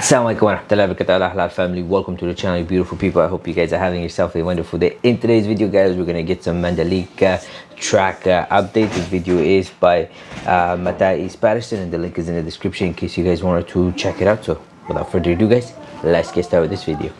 Assalamualaikum warahmatullahi wabarakatuh. Halal family welcome to the channel beautiful people. I hope you guys are having yourself a wonderful day. In today's video guys we're gonna get some mandalika track uh, update. This video is by uh, Matai Patterson and the link is in the description in case you guys wanted to check it out. So without further ado guys let's get started with this video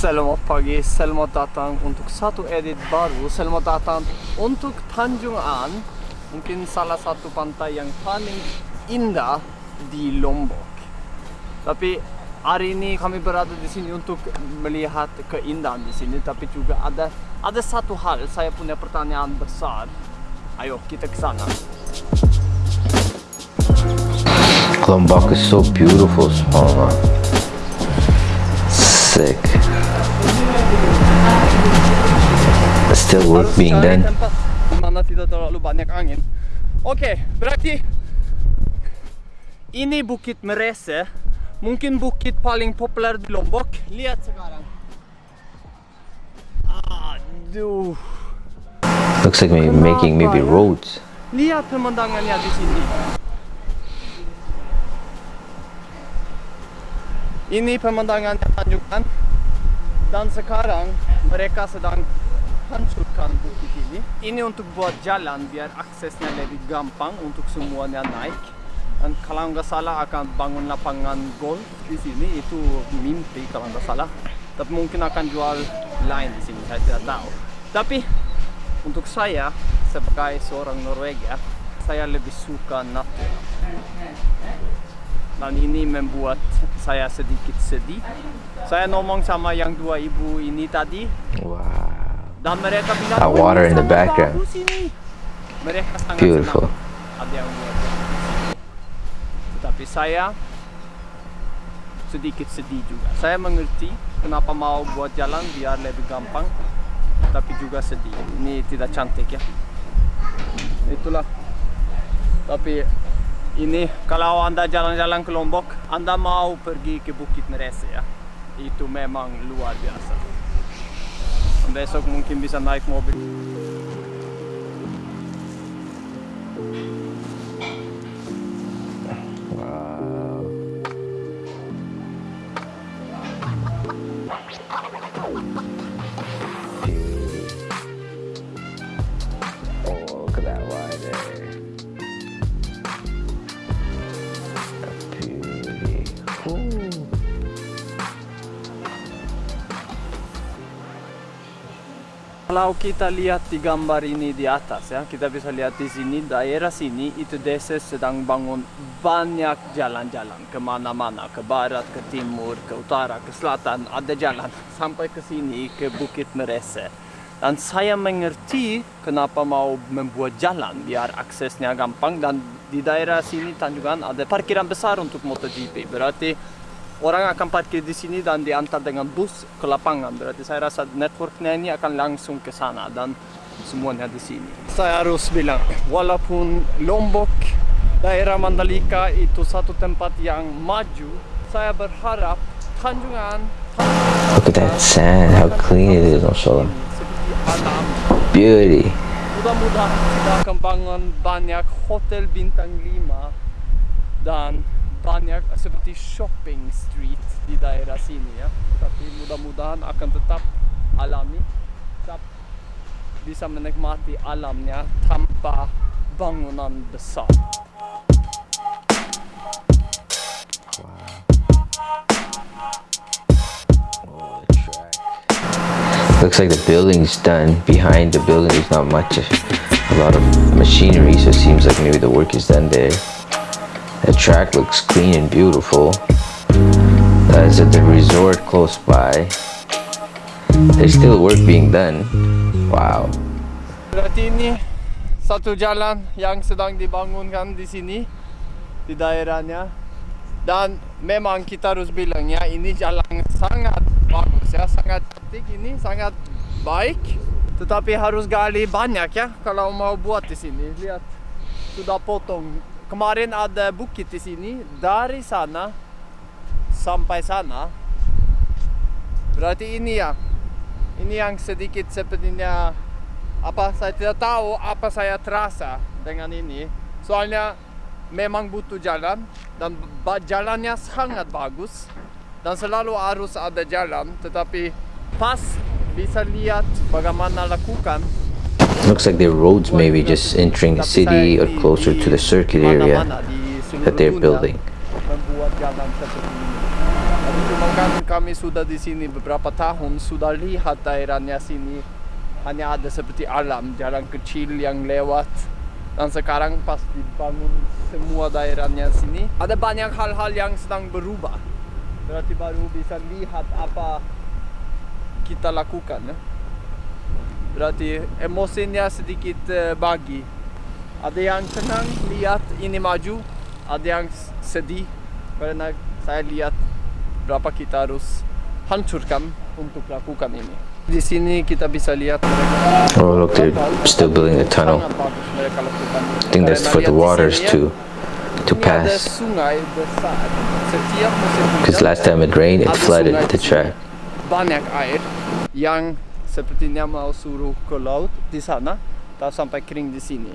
Selamat pagi, selamat datang untuk satu edit baru Selamat datang untuk Tanjungan Mungkin salah satu pantai yang paling indah di Lombok. Tapi hari ini kami berada di sini untuk melihat keindahan di sini Tapi juga ada ada satu hal, saya punya pertanyaan besar. Ayo kita ke sana. Lombok is so beautiful Subhanallah sick still work being done. Oke, berarti ini Bukit Merese, mungkin bukit paling populer di Lombok. Lihat sekarang. Aduh, looks like maybe making maybe roads lihat pemandangannya di sini. Ini pemandangannya Dan sekarang mereka sedang hancurkan bukit ini. Ini untuk buat jalan biar aksesnya lebih gampang untuk semuanya naik. Dan kalau nggak salah akan bangun lapangan golf di sini itu mimpi kalau nggak salah. Tapi mungkin akan jual lain di sini saya tidak tahu. Tapi untuk saya sebagai seorang Norwegia saya lebih suka natur. Dan ini membuat saya sedikit sedih. Saya ngomong sama yang dua ibu ini tadi, wow dan mereka bilang, That "Oh, water in the background. ini." Mereka sangat Beautiful. senang ada yang buat di sini. Tetapi saya sedikit sedih juga. Saya mengerti kenapa mau buat jalan biar lebih gampang, tapi juga sedih. Ini tidak cantik ya. Itulah. Tapi ini kalau anda jalan-jalan ke Lombok, anda mau pergi ke Bukit Merese ya. Itu memang luar biasa. Besok mungkin bisa naik mobil. Kalau kita lihat di gambar ini di atas ya, kita bisa lihat di sini daerah sini itu desa sedang bangun banyak jalan-jalan ke mana-mana, ke barat, ke timur, ke utara, ke selatan, ada jalan sampai ke sini ke Bukit Merese. Dan saya mengerti kenapa mau membuat jalan biar aksesnya gampang dan di daerah sini Tanjungan ada parkiran besar untuk MotoGP. Berarti orang akan parkir di sini dan diantar dengan bus ke lapangan. Berarti saya rasa networknya ini akan langsung ke sana dan semuanya di sini. Saya harus bilang, walaupun Lombok, daerah Mandalika itu satu tempat yang maju, saya berharap Tanjungan, Look at that sand, how clean it is alam. Beauty. Mudah-mudahan kita akan bangun banyak hotel bintang 5 dan shopping street. Tapi mudah-mudahan akan tetap alami, tetap bisa menikmati alamnya tanpa bangunan besar. Looks like the building's done. Behind the building, there's not much, a lot of machinery, so it seems like maybe the work is done there. The track looks clean and beautiful. That is at the resort close by. There's still work being done. Wow. Berarti ini satu jalan yang sedang dibangunkan di sini di daerahnya dan memang kita harus bilang ya ini jalan sangat bagus ya sangat cantik ini sangat baik tetapi harus gali banyak ya kalau mau buat di sini lihat sudah potong kemarin ada bukit di sini dari sana. Sampai sana. Berarti ini ya. Ini yang sedikit sepertinya apa saya tidak tahu apa saya terasa dengan ini. Soalnya memang butuh jalan dan jalannya sangat bagus dan selalu harus ada jalan. Tetapi pas bisa lihat bagaimana lakukan Looks like their roads maybe just entering the city or closer to the circuit area that they're building. kami sudah di sini beberapa tahun sudah lihat daerahnya sini hanya ada seperti alam jalan kecil yang lewat dan sekarang pas dibangun semua daerahnya sini ada banyak hal-hal yang sedang berubah berarti baru bisa lihat apa kita lakukan ya. Berarti emosinya sedikit eh, bagi ada yang senang lihat ini maju ada yang sedih karena saya lihat berapa kita harus hancurkan untuk lakukan ini di sini kita bisa lihat mereka Oh, look, they're still building a tunnel. I think that's for the waters to to pass. Because last time it rained, it flooded the track. banyak air yang sepertinya mau suruh ke laut di sana tak sampai kering di sini.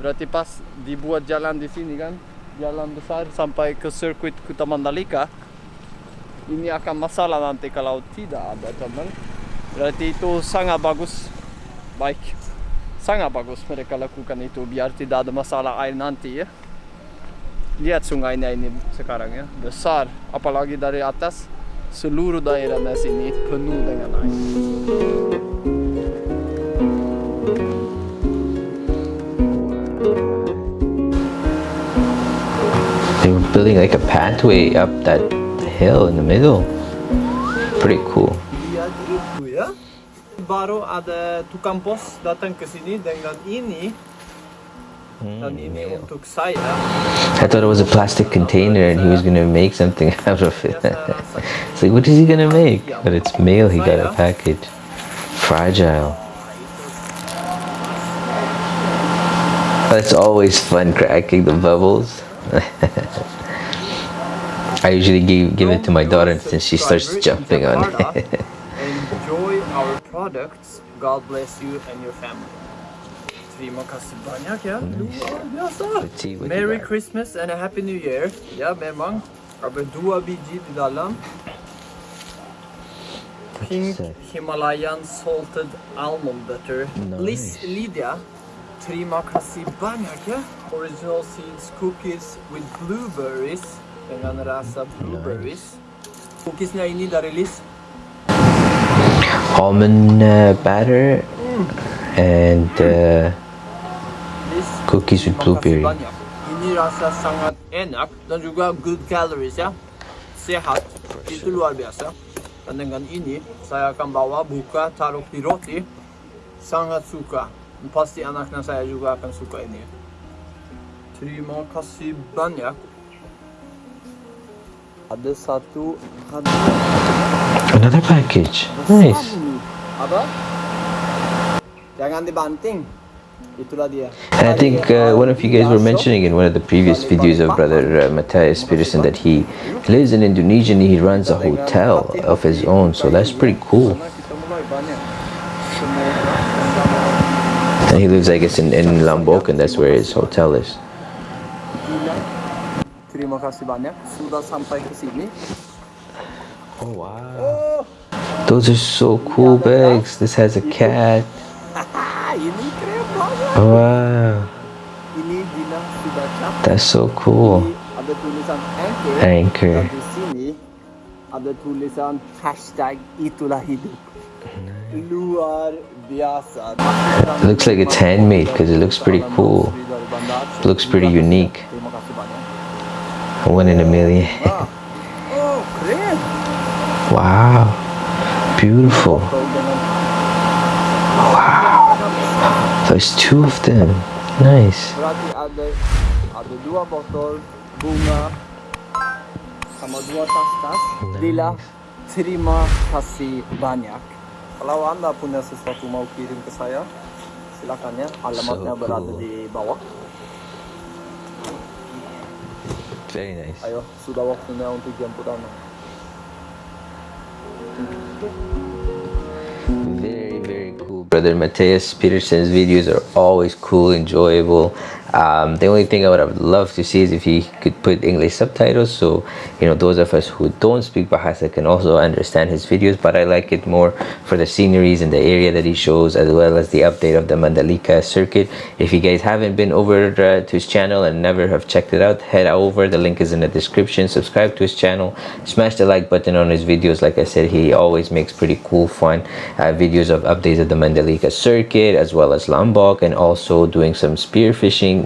Berarti pas dibuat jalan di sini kan jalan besar sampai ke sirkuit Kuta Mandalika ini akan masalah nanti kalau tidak ada tunnel. Berarti itu sangat bagus. Baik. Sangat bagus mereka lakukan itu biar tidak ada masalah air nanti ya. Lihat sungainya ini sekarang ya. Besar. Apalagi dari atas seluruh daerahnya sini penuh dengan air building like a pathway up that hill in the middle. Pretty cool. baru ada tukang pos datang ke sini dengan ini Hmm. I thought it was a plastic container and he was gonna make something out of it. Uh, it's like, what is he gonna make? But it's mail he got a package. Fragile. It's always fun cracking the bubbles. I usually give, give it to my daughter since she starts jumping on it. Enjoy our products. God bless you and your family. Banyak ya. Luar biasa. Let's see what you Merry. Christmas and a Happy New Year. Ya memang ada dua biji di dalam. Pink? Himalayan salted almond butter. Liz. Lydia, terima kasih banyak ya. Original seeds cookies with blueberries dengan rasa blueberries. Cookies Cookiesnya ini dari Liz. Almond uh, batter and uh. Cookies with blueberry. Ini rasa sangat enak dan juga good calories ya. Sehat. Itu luar biasa. Dan dengan ini saya akan bawa buka taruh di roti. Sangat suka. Pasti anaknya saya juga akan suka ini. Terima kasih banyak. Ada satu. Another package. Nice. Apa? Jangan dibanting. And I think uh, one of you guys were mentioning in one of the previous videos of Brother uh, Matthias Peterson that he lives in Indonesia and he runs a hotel of his own. So that's pretty cool. Karena kita mulai banyak. Semoga And he lives, I guess, in, in Lombok, and that's where his hotel is. Terima kasih banyak sudah sampai ke sini. Oh, wow. Those are so cool bags. This has a cat. Ah, ini keren banget. Wow. Ini Dina sudah. That's so cool. Ini ada tulisan anchor. Anchor. Dan di sini ada tulisan hashtag itulah hidup. Luar biasa. It looks like it's handmade because it looks pretty cool. Looks pretty unique. One in a million. Wow. Beautiful. There's two of them. Nice. Berarti ada ada dua botol bunga sama dua tas-tas. Dila, terima kasih banyak. Kalau anda punya sesuatu mau kirim ke saya, silakan ya. Alamatnya So berada cool. di bawah. Very nice. Ayo, sudah waktunya untuk jemput anak. Very. Brother Matthias Peterson's videos are always cool, enjoyable. Um, the only thing I would have loved to see is if he could put English subtitles so you know those of us who don't speak Bahasa can also understand his videos but I like it more for the sceneries and the area that he shows as well as the update of the Mandalika circuit. If you guys haven't been over uh, to his channel and never have checked it out head over. The link is in the description. Subscribe to his channel. Smash the like button on his videos. Like I said he always makes pretty cool fun uh, videos of updates of the Mandalika circuit as well as Lombok and also doing some spear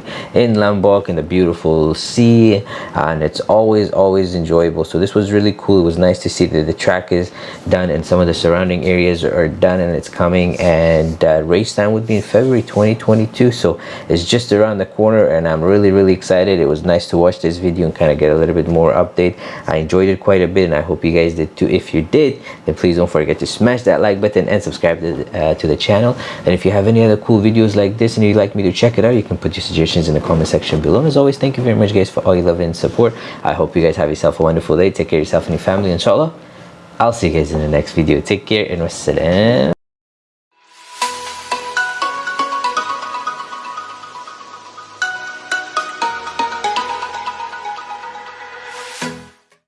fishing in Lombok in the beautiful sea and it's always always enjoyable. So this was really cool. It was nice to see that the track is done and some of the surrounding areas are done and it's coming. And uh, race time would be in February 2022 so it's just around the corner and I'm really really excited. It was nice to watch this video and kind of get a little bit more update. I enjoyed it quite a bit and I hope you guys did too. If you did then please don't forget to smash that like button and subscribe to, uh, to the channel. And if you have any other cool videos like this and you'd like me to check it out you can put your suggestions in the comment section below. As always thank you very much guys for all your love and support. I hope you guys have yourself a wonderful day. Take care of yourself and your family inshallah I'll see you guys in the next video. Take care and wassalam